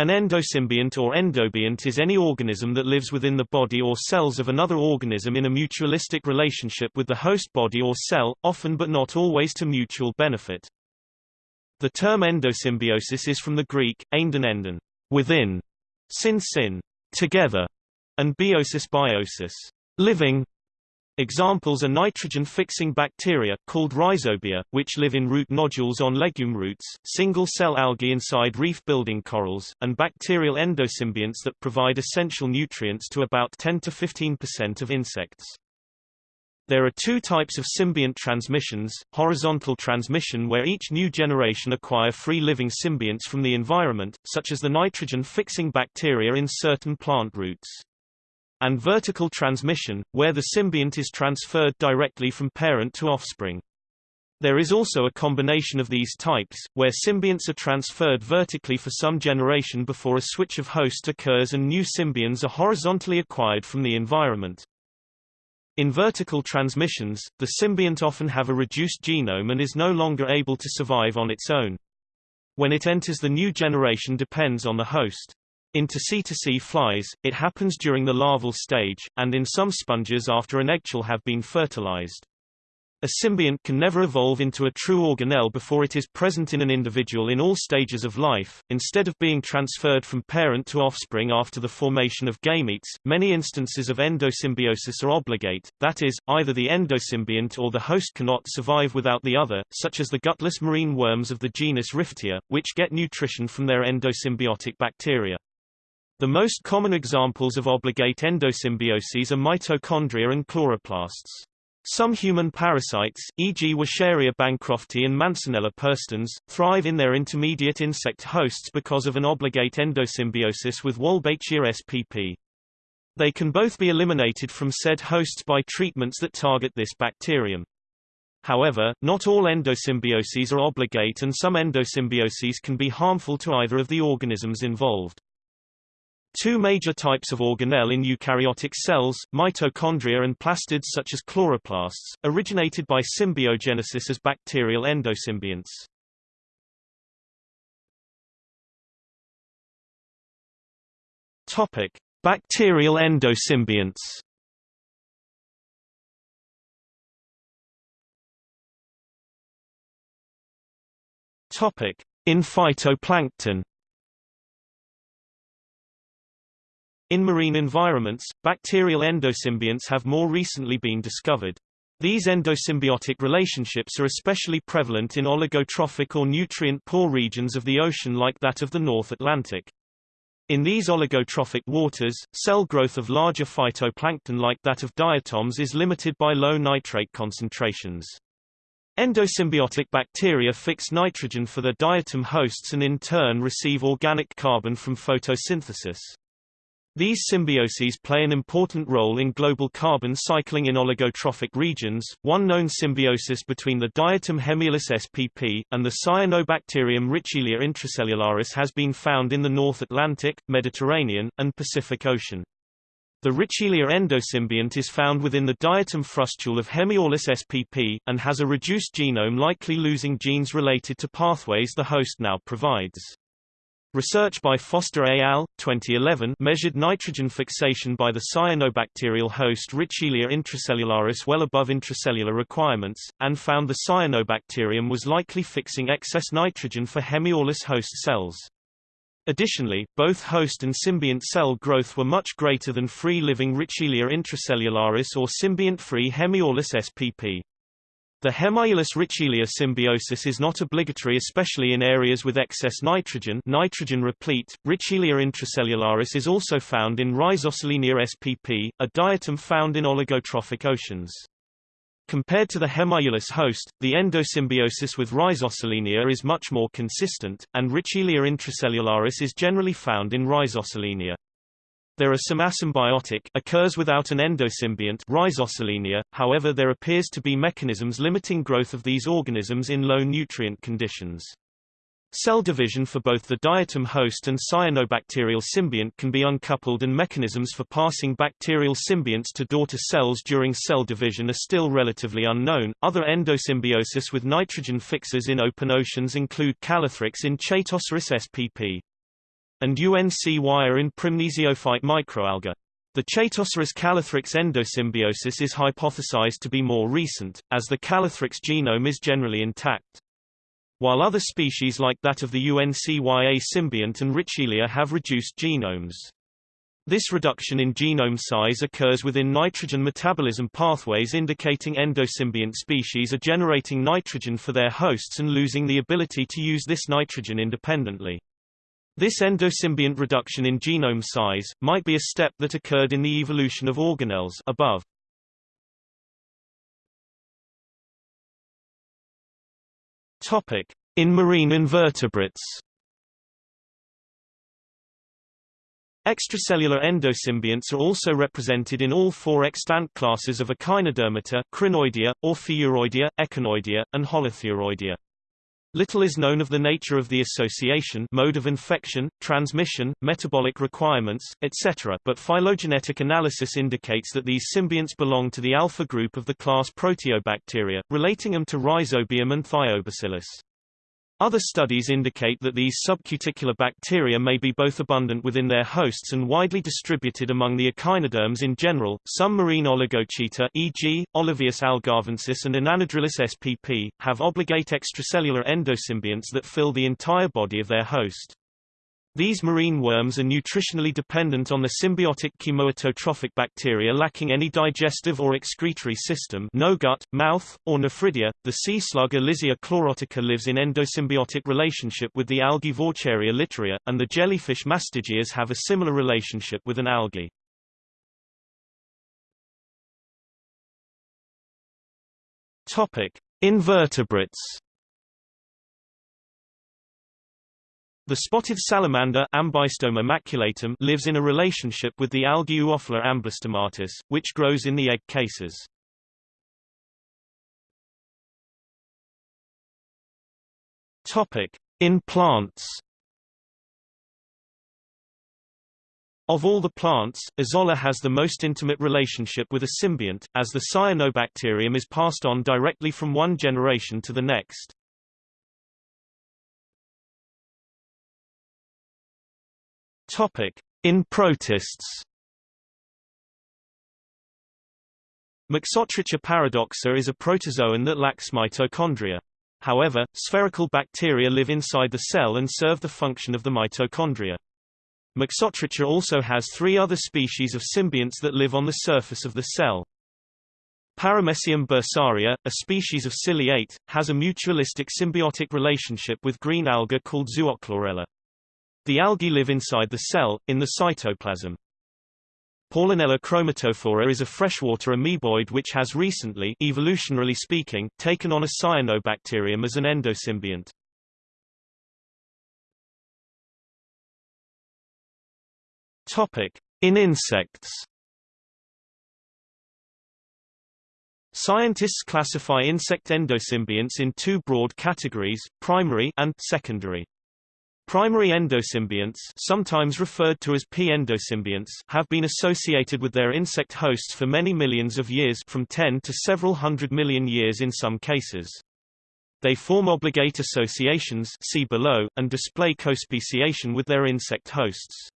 An endosymbiont or endobiont is any organism that lives within the body or cells of another organism in a mutualistic relationship with the host body or cell, often but not always to mutual benefit. The term endosymbiosis is from the Greek, einden enden, within, sin sin, together, and biosis biosis, living, Examples are nitrogen-fixing bacteria, called rhizobia, which live in root nodules on legume roots, single-cell algae inside reef-building corals, and bacterial endosymbionts that provide essential nutrients to about 10 to 15% of insects. There are two types of symbiont transmissions, horizontal transmission where each new generation acquire free-living symbionts from the environment, such as the nitrogen-fixing bacteria in certain plant roots and vertical transmission, where the symbiont is transferred directly from parent to offspring. There is also a combination of these types, where symbionts are transferred vertically for some generation before a switch of host occurs and new symbionts are horizontally acquired from the environment. In vertical transmissions, the symbiont often have a reduced genome and is no longer able to survive on its own. When it enters the new generation depends on the host. In Tacetaceae flies, it happens during the larval stage, and in some sponges after an eggshell have been fertilized. A symbiont can never evolve into a true organelle before it is present in an individual in all stages of life. Instead of being transferred from parent to offspring after the formation of gametes, many instances of endosymbiosis are obligate, that is, either the endosymbiont or the host cannot survive without the other, such as the gutless marine worms of the genus Riftia, which get nutrition from their endosymbiotic bacteria. The most common examples of obligate endosymbioses are mitochondria and chloroplasts. Some human parasites, e.g. Wuchereria bancrofti and Mansonella perstans, thrive in their intermediate insect hosts because of an obligate endosymbiosis with Wolbachia spp. They can both be eliminated from said hosts by treatments that target this bacterium. However, not all endosymbioses are obligate and some endosymbioses can be harmful to either of the organisms involved. Two major types of organelle in eukaryotic cells, mitochondria and plastids such as chloroplasts, originated by symbiogenesis as bacterial endosymbionts. Topic: Bacterial endosymbionts. Topic: In phytoplankton. In marine environments, bacterial endosymbionts have more recently been discovered. These endosymbiotic relationships are especially prevalent in oligotrophic or nutrient-poor regions of the ocean like that of the North Atlantic. In these oligotrophic waters, cell growth of larger phytoplankton like that of diatoms is limited by low nitrate concentrations. Endosymbiotic bacteria fix nitrogen for their diatom hosts and in turn receive organic carbon from photosynthesis. These symbioses play an important role in global carbon cycling in oligotrophic regions. One known symbiosis between the diatom Hemiaulus spp. and the Cyanobacterium Richelia intracellularis has been found in the North Atlantic, Mediterranean, and Pacific Ocean. The Richelia endosymbiont is found within the diatom frustule of Hemiaulus spp. and has a reduced genome likely losing genes related to pathways the host now provides. Research by Foster et al. 2011 measured nitrogen fixation by the cyanobacterial host Richelia intracellularis well above intracellular requirements, and found the cyanobacterium was likely fixing excess nitrogen for Hemiaulus host cells. Additionally, both host and symbiont cell growth were much greater than free-living Richelia intracellularis or symbiont-free Hemiaulus spp. The Hemiaulus Richelia symbiosis is not obligatory especially in areas with excess nitrogen nitrogen replete. Richelia intracellularis is also found in Rhizosolenia spp, a diatom found in oligotrophic oceans. Compared to the Hemiaulus host, the endosymbiosis with Rhizosolenia is much more consistent, and Richelia intracellularis is generally found in Rhizosolenia. There are some asymbiotic occurs without an endosymbiont rhizosolenia, however there appears to be mechanisms limiting growth of these organisms in low nutrient conditions. Cell division for both the diatom host and cyanobacterial symbiont can be uncoupled and mechanisms for passing bacterial symbionts to daughter cells during cell division are still relatively unknown. Other endosymbiosis with nitrogen fixers in open oceans include Calothrix in Chaetoceros spp. And UNC wire in Prymnesiophyte microalga. The Chaetoceros Calothrix endosymbiosis is hypothesized to be more recent, as the Calothrix genome is generally intact. While other species like that of the UCYN-A symbiont and Richelia have reduced genomes. This reduction in genome size occurs within nitrogen metabolism pathways indicating endosymbiont species are generating nitrogen for their hosts and losing the ability to use this nitrogen independently. This endosymbiont reduction in genome size, might be a step that occurred in the evolution of organelles above. Topic. In marine invertebrates Extracellular endosymbionts are also represented in all four extant classes of Echinodermata Crinoidea, Ophiuroidea, Echinoidea, and Holothuroidea. Little is known of the nature of the association mode of infection, transmission, metabolic requirements, etc., but phylogenetic analysis indicates that these symbionts belong to the alpha group of the class Proteobacteria, relating them to Rhizobium and Thiobacillus. Other studies indicate that these subcuticular bacteria may be both abundant within their hosts and widely distributed among the echinoderms in general. Some marine oligochaeta, e.g., Olavius algarvensis and Inanidrilus spp., have obligate extracellular endosymbionts that fill the entire body of their host. These marine worms are nutritionally dependent on the symbiotic chemoautotrophic bacteria lacking any digestive or excretory system no gut, mouth, or nephridia. The sea slug Elysia chlorotica lives in endosymbiotic relationship with the algae Vaucheria litorea, and the jellyfish mastigias have a similar relationship with an algae. Topic: Invertebrates The spotted salamander Ambystoma maculatum lives in a relationship with the algae Oophila amblystomatis, which grows in the egg cases. Topic: In plants. Of all the plants, Azolla has the most intimate relationship with a symbiont, as the cyanobacterium is passed on directly from one generation to the next. Topic: In protists. Mixotricha paradoxa is a protozoan that lacks mitochondria. However, spherical bacteria live inside the cell and serve the function of the mitochondria. Mixotricha also has three other species of symbionts that live on the surface of the cell. Paramecium bursaria, a species of ciliate, has a mutualistic symbiotic relationship with green alga called Zoochlorella. The algae live inside the cell, in the cytoplasm. Paulinella chromatophora is a freshwater amoeboid which has recently, evolutionarily speaking, taken on a cyanobacterium as an endosymbiont. In insects. Scientists classify insect endosymbionts in two broad categories, primary and secondary. Primary endosymbionts sometimes referred to as P-endosymbionts have been associated with their insect hosts for many millions of years from 10 to several hundred million years in some cases. They form obligate associations see below, and display cospeciation with their insect hosts.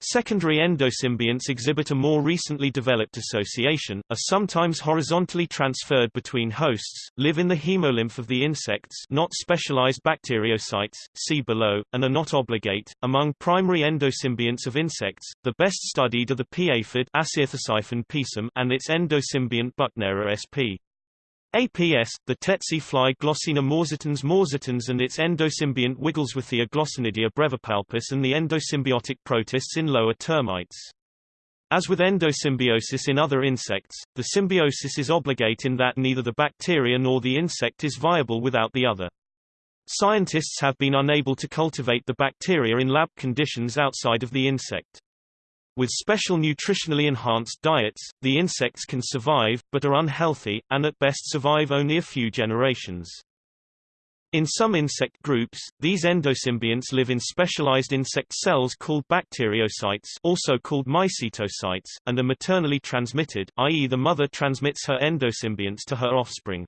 Secondary endosymbionts exhibit a more recently developed association, are sometimes horizontally transferred between hosts, live in the hemolymph of the insects not specialized bacteriocytes, see below, and are not obligate. Among primary endosymbionts of insects, the best studied are the pea aphid and its endosymbiont Buchnera sp. APS, the tsetse fly Glossina morsitans morsitans and its endosymbiont Wigglesworthia glossinidia brevipalpus and the endosymbiotic protists in lower termites. As with endosymbiosis in other insects, the symbiosis is obligate in that neither the bacteria nor the insect is viable without the other. Scientists have been unable to cultivate the bacteria in lab conditions outside of the insect. With special nutritionally enhanced diets, the insects can survive, but are unhealthy, and at best survive only a few generations. In some insect groups, these endosymbionts live in specialized insect cells called bacteriocytes also called mycetocytes, and are maternally transmitted, i.e. the mother transmits her endosymbionts to her offspring.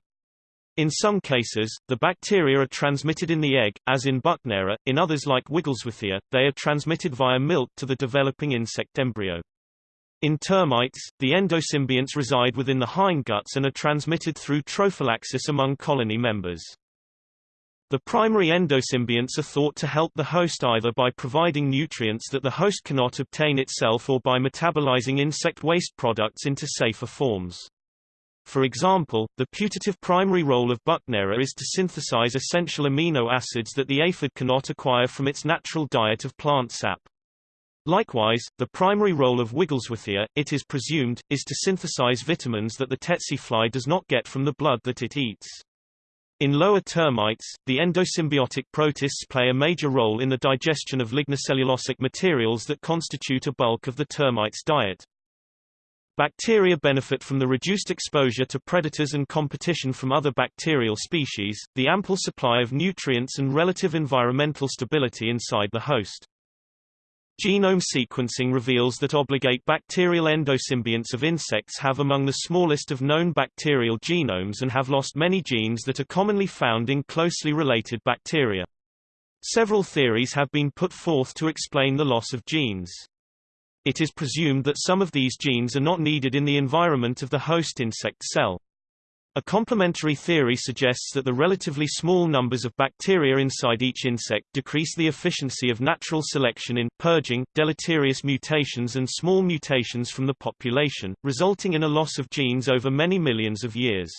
In some cases, the bacteria are transmitted in the egg, as in Buchnera, in others like Wigglesworthia, they are transmitted via milk to the developing insect embryo. In termites, the endosymbionts reside within the hindguts and are transmitted through trophallaxis among colony members. The primary endosymbionts are thought to help the host either by providing nutrients that the host cannot obtain itself or by metabolizing insect waste products into safer forms. For example, the putative primary role of Buchnera is to synthesize essential amino acids that the aphid cannot acquire from its natural diet of plant sap. Likewise, the primary role of Wigglesworthia, it is presumed, is to synthesize vitamins that the tsetse fly does not get from the blood that it eats. In lower termites, the endosymbiotic protists play a major role in the digestion of lignocellulosic materials that constitute a bulk of the termite's diet. Bacteria benefit from the reduced exposure to predators and competition from other bacterial species, the ample supply of nutrients and relative environmental stability inside the host. Genome sequencing reveals that obligate bacterial endosymbionts of insects have among the smallest of known bacterial genomes and have lost many genes that are commonly found in closely related bacteria. Several theories have been put forth to explain the loss of genes. It is presumed that some of these genes are not needed in the environment of the host insect cell. A complementary theory suggests that the relatively small numbers of bacteria inside each insect decrease the efficiency of natural selection in purging deleterious mutations and small mutations from the population, resulting in a loss of genes over many millions of years.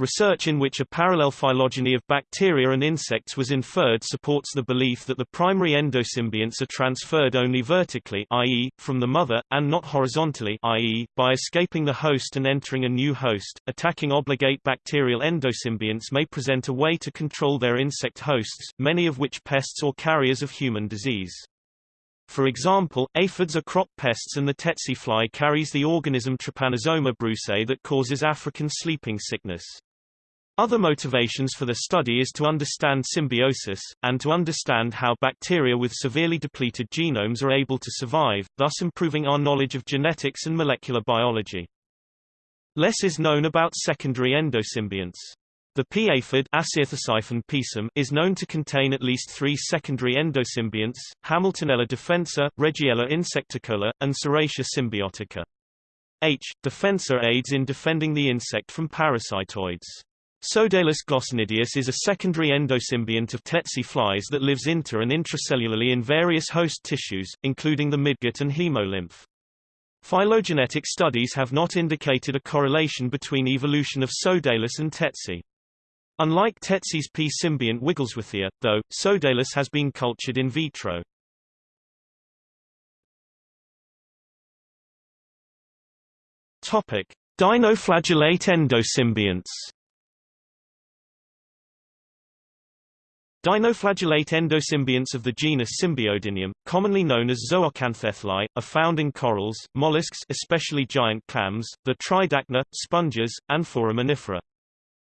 Research in which a parallel phylogeny of bacteria and insects was inferred supports the belief that the primary endosymbionts are transferred only vertically i.e., from the mother, and not horizontally i.e., by escaping the host and entering a new host. Attacking obligate bacterial endosymbionts may present a way to control their insect hosts, many of which pests or carriers of human disease. For example, aphids are crop pests and the tsetse fly carries the organism Trypanosoma brucei that causes African sleeping sickness. Other motivations for the study is to understand symbiosis, and to understand how bacteria with severely depleted genomes are able to survive, thus improving our knowledge of genetics and molecular biology. Less is known about secondary endosymbionts. The pea aphid is known to contain at least three secondary endosymbionts, Hamiltonella defensa, Regiella insecticola, and Serratia symbiotica. H. defensa aids in defending the insect from parasitoids. Sodalis glossinidius is a secondary endosymbiont of tsetse flies that lives inter- and intracellularly in various host tissues, including the midgut and hemolymph. Phylogenetic studies have not indicated a correlation between evolution of Sodalis and tsetse. Unlike Tsetse's P. symbiont Wigglesworthia, though, Sodalis has been cultured in vitro. Topic: Dinoflagellate endosymbionts. Dinoflagellate endosymbionts of the genus Symbiodinium, commonly known as zooxanthellae, are found in corals, mollusks especially giant clams, the tridacna, sponges, and foraminifera.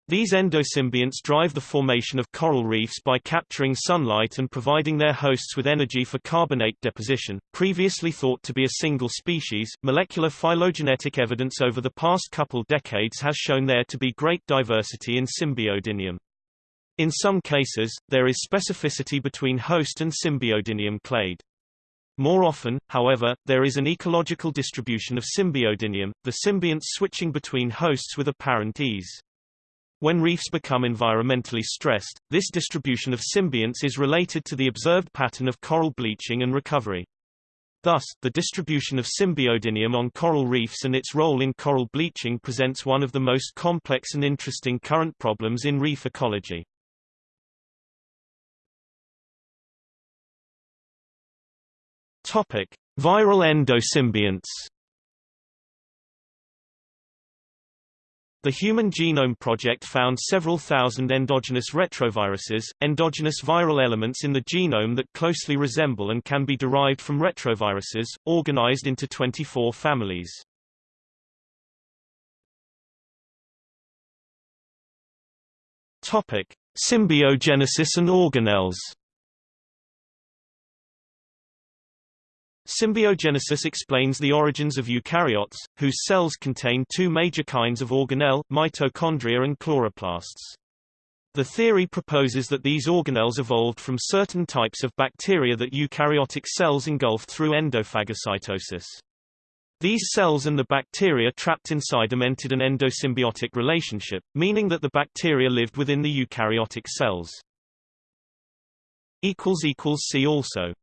These endosymbionts drive the formation of coral reefs by capturing sunlight and providing their hosts with energy for carbonate deposition. Previously thought to be a single species, molecular phylogenetic evidence over the past couple decades has shown there to be great diversity in Symbiodinium. In some cases, there is specificity between host and Symbiodinium clade. More often, however, there is an ecological distribution of Symbiodinium, the symbionts switching between hosts with apparent ease. When reefs become environmentally stressed, this distribution of symbionts is related to the observed pattern of coral bleaching and recovery. Thus, the distribution of Symbiodinium on coral reefs and its role in coral bleaching presents one of the most complex and interesting current problems in reef ecology. Topic: Viral endosymbionts The Human Genome Project found several thousand endogenous retroviruses, endogenous viral elements in the genome that closely resemble and can be derived from retroviruses, organized into 24 families. Topic: Symbiogenesis and organelles. Symbiogenesis explains the origins of eukaryotes, whose cells contain two major kinds of organelle, mitochondria and chloroplasts. The theory proposes that these organelles evolved from certain types of bacteria that eukaryotic cells engulfed through endophagocytosis. These cells and the bacteria trapped inside them entered an endosymbiotic relationship, meaning that the bacteria lived within the eukaryotic cells. See also